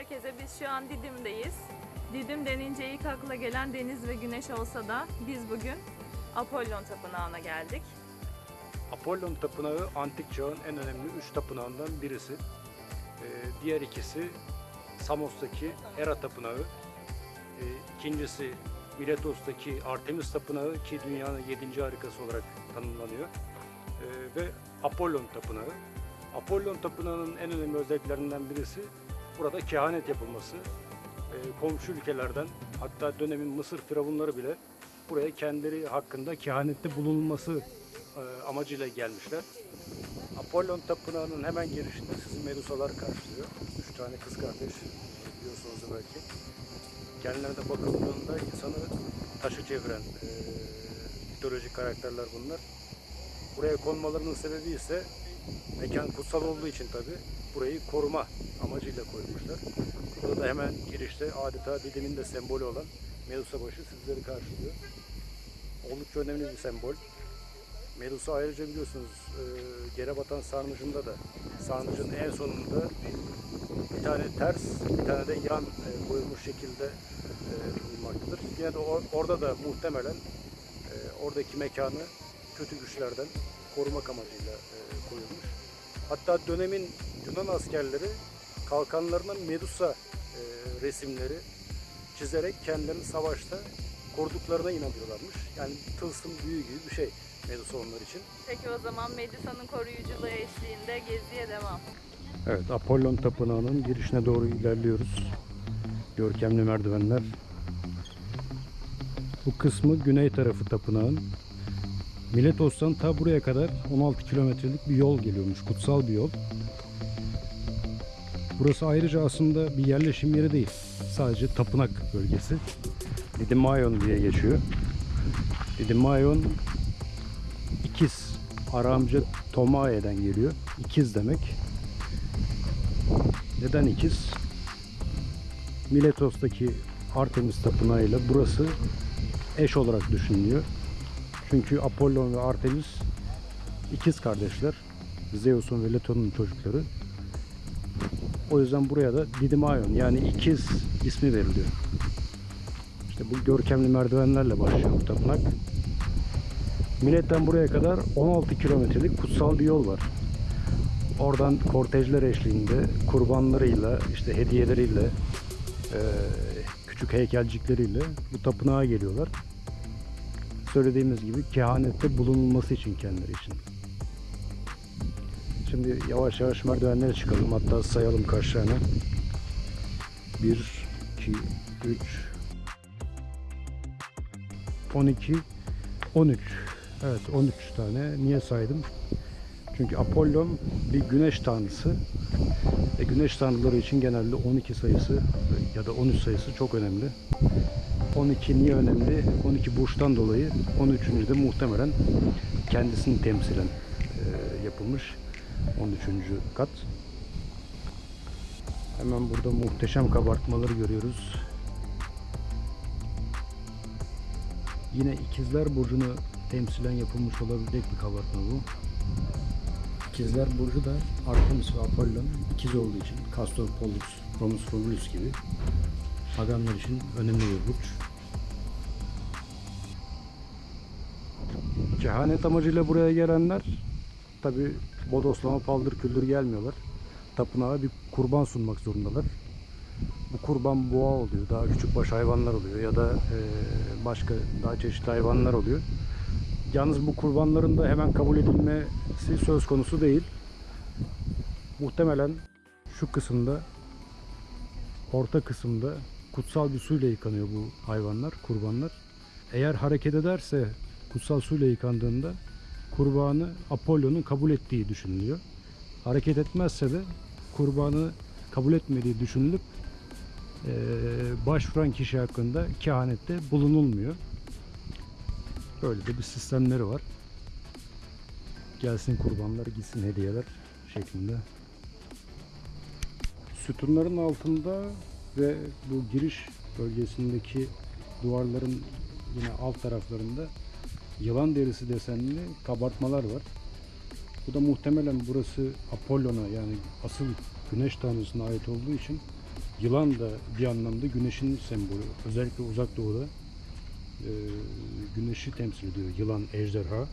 Herkese. Biz şu an Didim'deyiz. Didim denince ilk akla gelen deniz ve güneş olsa da biz bugün Apollon Tapınağı'na geldik. Apollon Tapınağı antik çağın en önemli üç tapınağından birisi. Ee, diğer ikisi Samos'taki Hera Tapınağı. Ee, ikincisi Miletos'taki Artemis Tapınağı ki dünyanın yedinci harikası olarak tanımlanıyor. Ee, ve Apollon Tapınağı. Apollon Tapınağı'nın en önemli özelliklerinden birisi burada kehanet yapılması. Ee, komşu ülkelerden hatta dönemin Mısır firavunları bile buraya kendileri hakkında kehanette bulunulması e, amacıyla gelmişler. Apollon Tapınağı'nın hemen girişinde sizi Medusalar karşılıyor. Üç tane kız kardeş biliyorsunuz belki. Kendilerine bakıldığında insanı taşı çeviren e, mitolojik karakterler bunlar. Buraya konmalarının sebebi ise mekan kutsal olduğu için tabi burayı koruma amacıyla koymuşlar. Burada da hemen girişte adeta Didim'in de sembolü olan Medusa başı sizleri karşılıyor. Oldukça önemli bir sembol. Medusa ayrıca biliyorsunuz e, yere batan sarnıcında da sarnıcın en sonunda bir tane ters, bir tane de yan e, koyulmuş şekilde e, bulunmaktadır. Yine de or- orada da muhtemelen e, oradaki mekanı kötü güçlerden korumak amacıyla e, koyulmuş. Hatta dönemin Yunan askerleri kalkanlarına Medusa e, resimleri çizerek kendilerini savaşta koruduklarına inanıyorlarmış. Yani tılsım büyü gibi bir şey Medusa onlar için. Peki o zaman Medusa'nın koruyuculuğu eşliğinde geziye devam. Evet, Apollon Tapınağı'nın girişine doğru ilerliyoruz. Görkemli merdivenler. Bu kısmı güney tarafı tapınağın. Miletos'tan ta buraya kadar 16 kilometrelik bir yol geliyormuş. Kutsal bir yol. Burası ayrıca aslında bir yerleşim yeri değil. Sadece tapınak bölgesi. Didymaion diye geçiyor. Didymaion ikiz. Aramca Tomae'den geliyor. İkiz demek. Neden ikiz? Miletos'taki Artemis Tapınağı ile burası eş olarak düşünülüyor. Çünkü Apollon ve Artemis ikiz kardeşler. Zeus'un ve Leto'nun çocukları. O yüzden buraya da Didymaion yani ikiz ismi veriliyor. İşte bu görkemli merdivenlerle başlıyor bu tapınak. Milet'ten buraya kadar 16 kilometrelik kutsal bir yol var. Oradan kortejler eşliğinde kurbanlarıyla, işte hediyeleriyle, küçük heykelcikleriyle bu tapınağa geliyorlar. Söylediğimiz gibi kehanette bulunulması için kendileri için. Şimdi yavaş yavaş merdivenlere çıkalım. Hatta sayalım kaç tane. 1, 2, 3, 12, 13. Evet 13 tane. Niye saydım? Çünkü Apollon bir güneş tanrısı. Ve güneş tanrıları için genelde 12 sayısı ya da 13 sayısı çok önemli. 12 niye önemli? 12 burçtan dolayı 13. de muhtemelen kendisini temsilen e, yapılmış 13. kat. Hemen burada muhteşem kabartmaları görüyoruz. Yine ikizler burcunu temsilen yapılmış olabilecek bir kabartma bu. İkizler Burcu da Artemis ve Apollon ikiz olduğu için Castor Pollux, Romus Romulus gibi paganlar için önemli bir burç. Kehanet amacıyla buraya gelenler tabi bodoslama paldır küldür gelmiyorlar. Tapınağa bir kurban sunmak zorundalar. Bu kurban boğa oluyor, daha küçük baş hayvanlar oluyor ya da eee, başka daha çeşitli hayvanlar oluyor. Yalnız bu kurbanların da hemen kabul edilmesi söz konusu değil. Muhtemelen şu kısımda orta kısımda kutsal bir suyla yıkanıyor bu hayvanlar, kurbanlar. Eğer hareket ederse kutsal suyla yıkandığında kurbanı Apollon'un kabul ettiği düşünülüyor. Hareket etmezse de kurbanı kabul etmediği düşünülüp eee, başvuran kişi hakkında kehanette bulunulmuyor. Böyle de bir sistemleri var. Gelsin kurbanlar, gitsin hediyeler şeklinde. Sütunların altında ve bu giriş bölgesindeki duvarların yine alt taraflarında yılan derisi desenli kabartmalar var. Bu da muhtemelen burası Apollon'a yani asıl güneş tanrısına ait olduğu için Yılan da bir anlamda güneşin sembolü. Özellikle uzak doğuda e, güneşi temsil ediyor. Yılan, ejderha.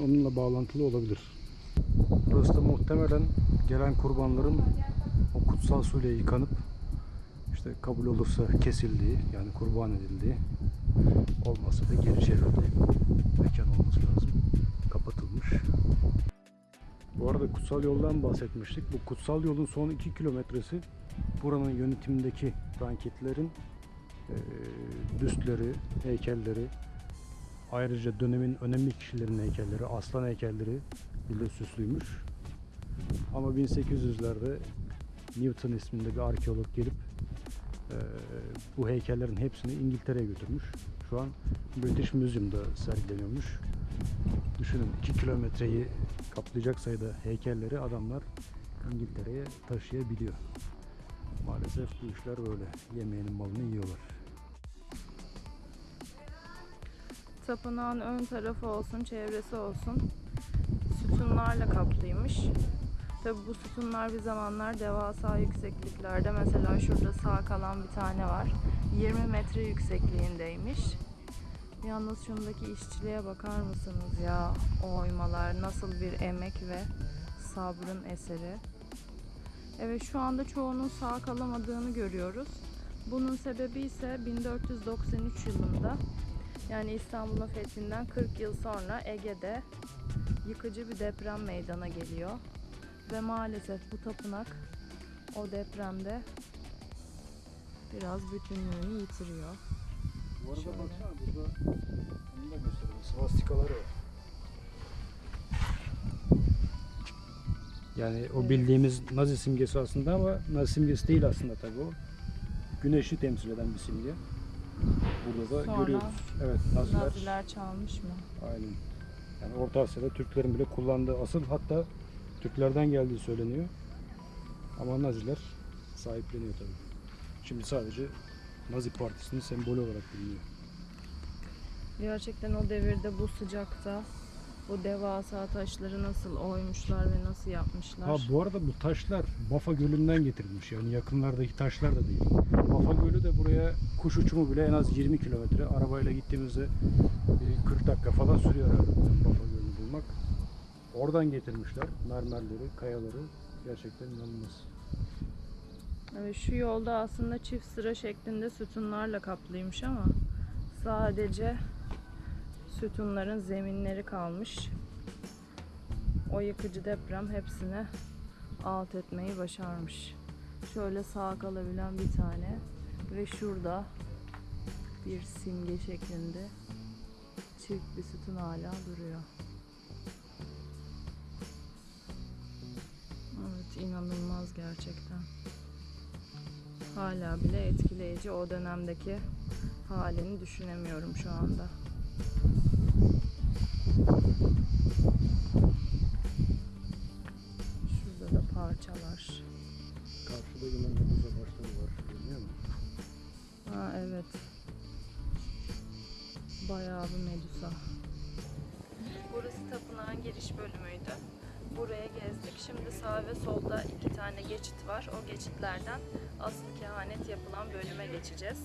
Onunla bağlantılı olabilir. Burası da muhtemelen gelen kurbanların o kutsal suyla yıkanıp işte kabul olursa kesildiği yani kurban edildiği olmasa da geri çevrildiği mekan olması lazım. Kapatılmış. Bu arada kutsal yoldan bahsetmiştik. Bu kutsal yolun son 2 kilometresi buranın yönetimindeki ranketlerin eee büstleri, heykelleri, ayrıca dönemin önemli kişilerin heykelleri, aslan heykelleri ile süslüymüş. Ama 1800'lerde Newton isminde bir arkeolog gelip eee, bu heykellerin hepsini İngiltere'ye götürmüş. Şu an British Museum'da sergileniyormuş. Düşünün 2 kilometreyi kaplayacak sayıda heykelleri adamlar İngiltere'ye taşıyabiliyor. Maalesef bu işler böyle. Yemeğinin malını yiyorlar. Tapınağın ön tarafı olsun, çevresi olsun sütunlarla kaplıymış. Tabi bu sütunlar bir zamanlar devasa yüksekliklerde. Mesela şurada sağ kalan bir tane var. 20 metre yüksekliğindeymiş. Yalnız şundaki işçiliğe bakar mısınız ya? O oymalar nasıl bir emek ve sabrın eseri. Evet şu anda çoğunun sağ kalamadığını görüyoruz. Bunun sebebi ise 1493 yılında yani İstanbul'un fethinden 40 yıl sonra Ege'de yıkıcı bir deprem meydana geliyor. Ve maalesef bu tapınak o depremde biraz bütünlüğünü yitiriyor. Bu arada Şöyle. baksana burada onu da gösterelim. Svastikaları var. Yani o Evet. bildiğimiz Nazi simgesi aslında ama Nazi simgesi değil aslında tabii o. Güneşi temsil eden bir simge. Burada da Sonra görüyoruz. Evet Naziler. Naziler çalmış mı? Aynen. Yani Orta Asya'da Türklerin bile kullandığı asıl hatta Türklerden geldiği söyleniyor. Ama Naziler sahipleniyor tabii. Şimdi sadece Nazi Partisi'nin sembolü olarak biliniyor. Gerçekten o devirde bu sıcakta bu devasa taşları nasıl oymuşlar ve nasıl yapmışlar? Ha bu arada bu taşlar Bafa Gölü'nden getirilmiş. Yani yakınlardaki taşlar da değil. Bafa Gölü de buraya kuş uçumu bile en az 20 kilometre. Arabayla gittiğimizde e, 40 dakika falan sürüyor herhalde Bafa Gölü'nü bulmak. Oradan getirmişler mermerleri, kayaları. Gerçekten inanılmaz. Şu yolda aslında çift sıra şeklinde sütunlarla kaplıymış ama sadece sütunların zeminleri kalmış. O yıkıcı deprem hepsini alt etmeyi başarmış. Şöyle sağ kalabilen bir tane ve şurada bir simge şeklinde çift bir sütun hala duruyor. Evet inanılmaz gerçekten. Hala bile etkileyici o dönemdeki halini düşünemiyorum şu anda. Şurada da parçalar. Karşıda yine meduza başları var. Görünüyor mu? Ha evet. Bayağı bir medusa. Burası tapınağın giriş bölümüydü. Buraya gezdik. Şimdi sağ ve solda iki tane geçit var. O geçitlerden asıl kehanet yapılan bölüme geçeceğiz.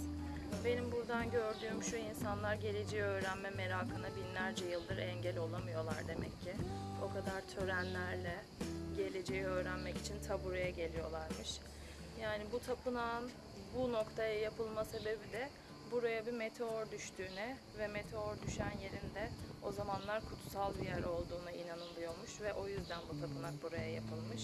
Benim buradan gördüğüm şu insanlar geleceği öğrenme merakına binlerce yıldır engel olamıyorlar demek ki. O kadar törenlerle geleceği öğrenmek için ta buraya geliyorlarmış. Yani bu tapınağın bu noktaya yapılma sebebi de buraya bir meteor düştüğüne ve meteor düşen yerinde o zamanlar kutsal bir yer olduğuna inanılıyormuş ve o yüzden bu tapınak buraya yapılmış.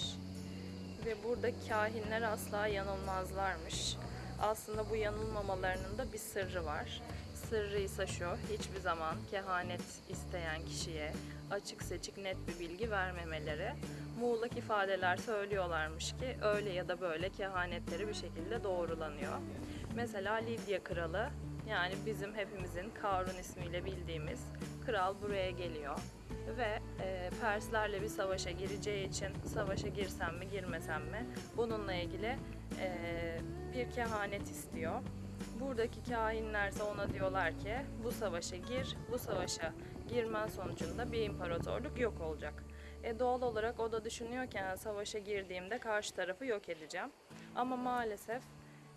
Ve burada kahinler asla yanılmazlarmış. Aslında bu yanılmamalarının da bir sırrı var. Sırrı ise şu, hiçbir zaman kehanet isteyen kişiye açık seçik net bir bilgi vermemeleri. Muğlak ifadeler söylüyorlarmış ki öyle ya da böyle kehanetleri bir şekilde doğrulanıyor. Mesela Lidya kralı yani bizim hepimizin Karun ismiyle bildiğimiz kral buraya geliyor ve e, Perslerle bir savaşa gireceği için savaşa girsem mi girmesem mi bununla ilgili e, bir kehanet istiyor. Buradaki kahinlerse ona diyorlar ki bu savaşa gir, bu savaşa girmen sonucunda bir imparatorluk yok olacak. E doğal olarak o da düşünüyor ki "Yani savaşa girdiğimde karşı tarafı yok edeceğim. Ama maalesef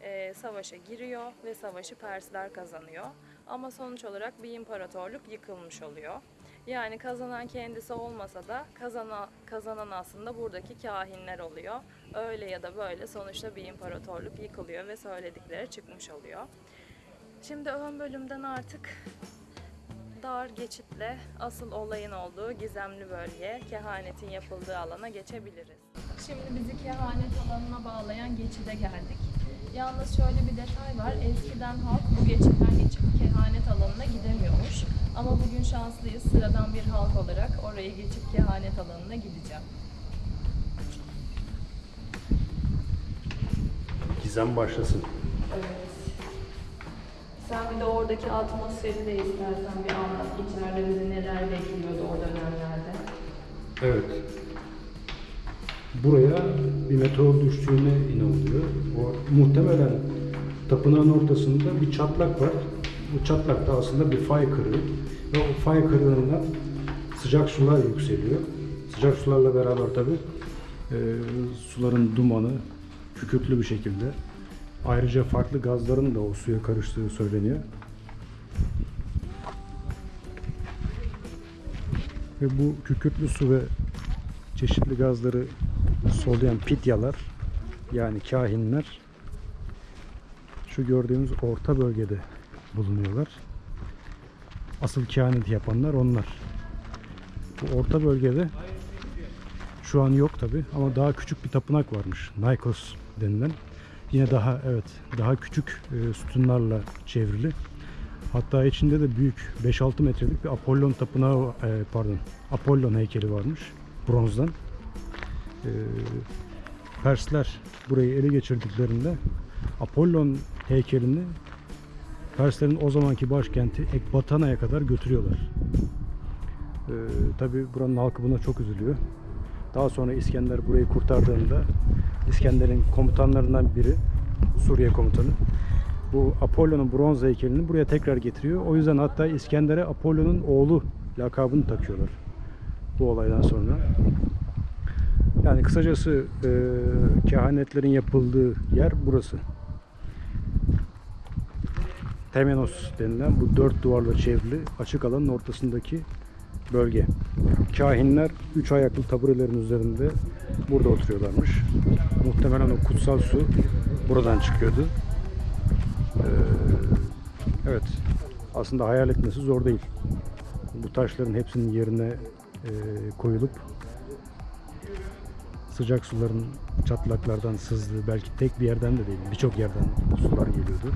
e, savaşa giriyor ve savaşı Persler kazanıyor. Ama sonuç olarak bir imparatorluk yıkılmış oluyor. Yani kazanan kendisi olmasa da kazanan, kazanan aslında buradaki kahinler oluyor. Öyle ya da böyle sonuçta bir imparatorluk yıkılıyor ve söyledikleri çıkmış oluyor. Şimdi ön bölümden artık dar geçitle asıl olayın olduğu gizemli bölgeye, kehanetin yapıldığı alana geçebiliriz. Şimdi bizi kehanet alanına bağlayan geçide geldik. Yalnız şöyle bir detay var. Eskiden halk bu geçitten geçip kehanet alanına gidemiyormuş. Ama bugün şanslıyız. Sıradan bir halk olarak orayı geçip kehanet alanına gideceğim. Gizem başlasın. Evet. Sen bir de oradaki atmosferi de istersen bir anlat. İçeride bizi neler bekliyordu o dönemlerde. Evet. Buraya bir meteor düştüğüne inanılıyor. O muhtemelen tapınağın ortasında bir çatlak var. Bu çatlak da aslında bir fay kırığı. Ve o fay kırığından sıcak sular yükseliyor. Sıcak sularla beraber tabi suların dumanı kükürtlü bir şekilde. Ayrıca farklı gazların da o suya karıştığı söyleniyor. Ve bu kükürtlü su ve çeşitli gazları soluyan pityalar yani kahinler şu gördüğümüz orta bölgede bulunuyorlar. Asıl kehanet yapanlar onlar. Bu orta bölgede şu an yok tabi ama daha küçük bir tapınak varmış. Nikos denilen. Yine daha evet daha küçük e, sütunlarla çevrili. Hatta içinde de büyük 5-6 metrelik bir Apollon tapınağı e, pardon Apollon heykeli varmış bronzdan. E, Persler burayı ele geçirdiklerinde Apollon heykelini Perslerin o zamanki başkenti Ekbatana'ya kadar götürüyorlar. E, Tabi buranın halkı buna çok üzülüyor. Daha sonra İskender burayı kurtardığında İskender'in komutanlarından biri Suriye komutanı bu Apollon'un bronz heykelini buraya tekrar getiriyor. O yüzden hatta İskender'e Apollon'un oğlu lakabını takıyorlar bu olaydan sonra. Yani kısacası e, kehanetlerin yapıldığı yer burası. Temenos denilen bu dört duvarla çevrili açık alanın ortasındaki bölge. Kahinler üç ayaklı taburelerin üzerinde burada oturuyorlarmış. Muhtemelen o kutsal su buradan çıkıyordu. Ee, evet. Aslında hayal etmesi zor değil. Bu taşların hepsinin yerine e, koyulup sıcak suların çatlaklardan sızdığı belki tek bir yerden de değil birçok yerden sular geliyordu.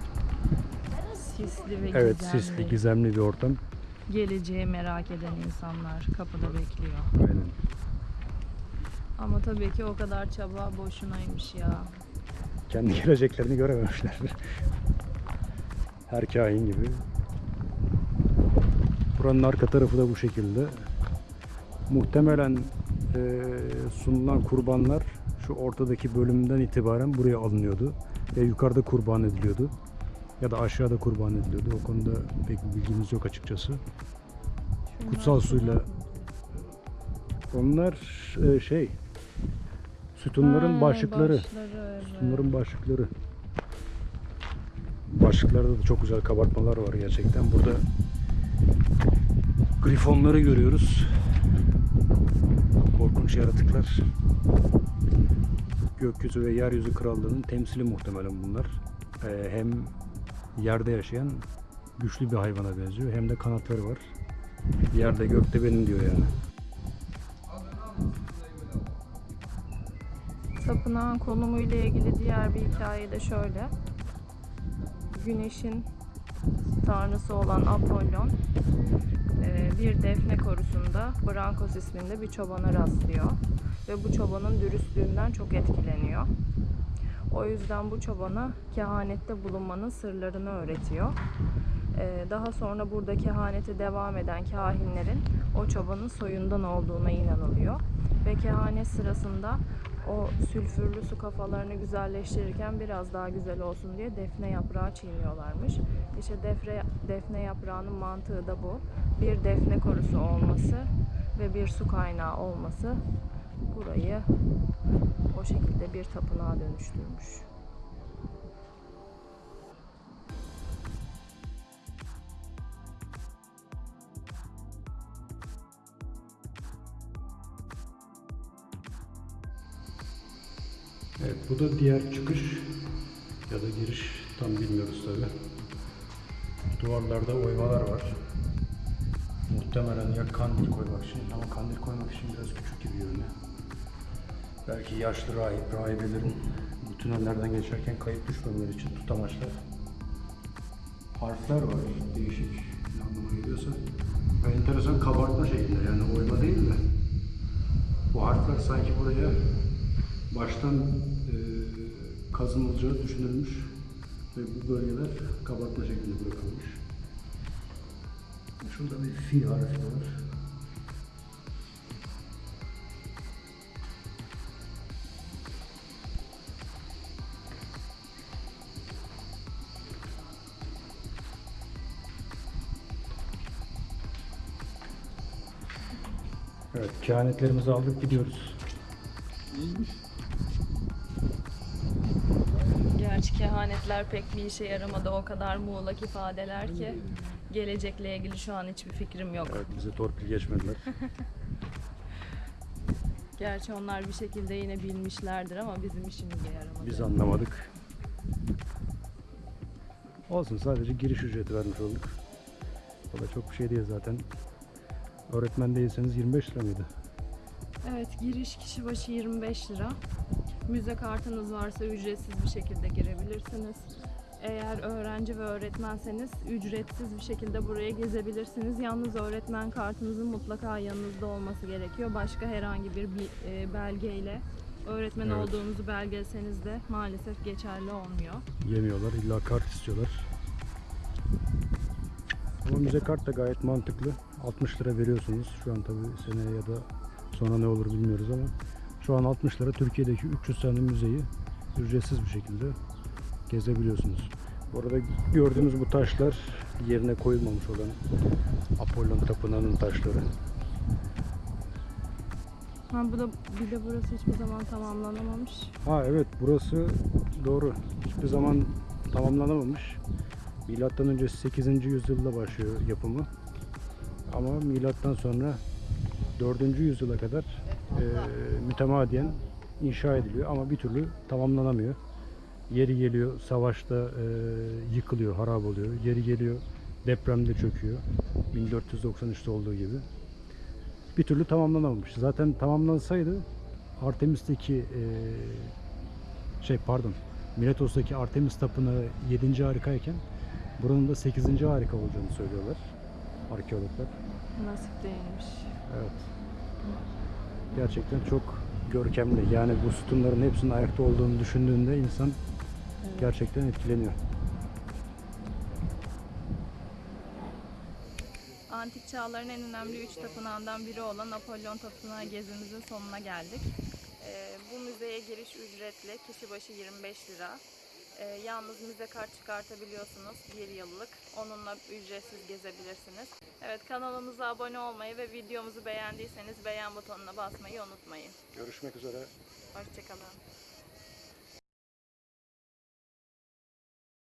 Sisli ve Evet gizemli. sisli gizemli bir ortam. Geleceği merak eden insanlar kapıda bekliyor. Aynen. Ama tabii ki o kadar çaba boşunaymış ya. Kendi geleceklerini görememişler. Her kahin gibi. Buranın arka tarafı da bu şekilde. Muhtemelen sunulan kurbanlar şu ortadaki bölümden itibaren buraya alınıyordu. Ve yukarıda kurban ediliyordu. Ya da aşağıda kurban ediliyordu. O konuda pek bilgimiz yok açıkçası. Şunlar Kutsal suyla-? Onlar eee, şey sütunların Ha, başlıkları. başları, evet. Bunların başlıkları. Başlıklarda da çok güzel kabartmalar var gerçekten. Burada grifonları görüyoruz. Korkunç yaratıklar. Gökyüzü ve yeryüzü krallığının temsili muhtemelen bunlar. Ee, hem yerde yaşayan güçlü bir hayvana benziyor hem de kanatları var. Yerde gökte benim diyor yani. Tapınağın konumuyla ilgili diğer bir hikaye de şöyle. Güneşin tanrısı olan Apollon bir defne korusunda Brankos isminde bir çobana rastlıyor. Ve bu çobanın dürüstlüğünden çok etkileniyor. O yüzden bu çobana kehanette bulunmanın sırlarını öğretiyor. E, Daha sonra burada kehanete devam eden kahinlerin o çobanın soyundan olduğuna inanılıyor. Ve kehanet sırasında o sülfürlü su kafalarını güzelleştirirken biraz daha güzel olsun diye defne yaprağı çiğniyorlarmış. İşte defne, defne yaprağının mantığı da bu. Bir defne korusu olması ve bir su kaynağı olması burayı o şekilde bir tapınağa dönüştürmüş. Evet bu da diğer çıkış ya da giriş tam bilmiyoruz tabi. Duvarlarda oymalar var. Muhtemelen ya kandil koymak için ama kandil koymak için biraz küçük gibi görünüyor. Belki yaşlı rahip, rahibelerin bu tünellerden geçerken kayıp düşmemeleri için tutamaçlar. Harfler var değişik anlama geliyorsa. Ve enteresan kabartma şeklinde yani oyma değil de. Bu harfler sanki buraya baştan e, kazınılacağı düşünülmüş ve bu bölgeler kabartma şeklinde bırakılmış. Şurada bir fil harfi var. Evet, kehanetlerimizi aldık gidiyoruz. Gerçi kehanetler pek bir işe yaramadı. O kadar muğlak ifadeler ki gelecekle ilgili şu an hiçbir fikrim yok. Evet, bize torpil geçmediler. Gerçi onlar bir şekilde yine bilmişlerdir ama bizim işimize yaramadı. Biz anlamadık. Olsun sadece giriş ücreti vermiş olduk. O da çok bir şey değil zaten. Öğretmen değilseniz 25 lira mıydı? Evet giriş kişi başı 25 lira. Müze kartınız varsa ücretsiz bir şekilde girebilirsiniz. Eğer öğrenci ve öğretmenseniz ücretsiz bir şekilde buraya gezebilirsiniz. Yalnız öğretmen kartınızın mutlaka yanınızda olması gerekiyor. Başka herhangi bir bi- e, belgeyle öğretmen Evet. olduğunuzu belgeseniz de maalesef geçerli olmuyor. Yemiyorlar, illa kart istiyorlar. Ama müze kart da gayet mantıklı. 60 lira veriyorsunuz. Şu an tabii seneye ya da sonra ne olur bilmiyoruz ama şu an 60 lira Türkiye'deki 300 tane müzeyi ücretsiz bir şekilde gezebiliyorsunuz. Bu arada gördüğünüz bu taşlar yerine koyulmamış olan Apollon Tapınağı'nın taşları. Ha bu da bir de burası hiçbir zaman tamamlanamamış. Ha evet burası doğru. Hiçbir zaman tamamlanamamış. Milattan önce 8. yüzyılda başlıyor yapımı. Ama milattan sonra 4. yüzyıla kadar e, mütemadiyen inşa ediliyor ama bir türlü tamamlanamıyor. Yeri geliyor savaşta e, yıkılıyor, harap oluyor. Yeri geliyor depremde çöküyor. 1493'te olduğu gibi. Bir türlü tamamlanamamış. Zaten tamamlansaydı Artemis'teki e, şey pardon Miletos'taki Artemis Tapınağı 7. harikayken buranın da 8. harika olacağını söylüyorlar arkeologlar. Nasip değilmiş. Evet. Gerçekten çok görkemli. Yani bu sütunların hepsinin ayakta olduğunu düşündüğünde insan gerçekten etkileniyor. Antik çağların en önemli üç tapınağından biri olan Apollon Tapınağı gezimizin sonuna geldik. Ee, bu müzeye giriş ücretli, kişi başı 25 lira. Ee, yalnız müze kart çıkartabiliyorsunuz, bir yıllık. Onunla ücretsiz gezebilirsiniz. Evet kanalımıza abone olmayı ve videomuzu beğendiyseniz beğen butonuna basmayı unutmayın. Görüşmek üzere. Hoşçakalın.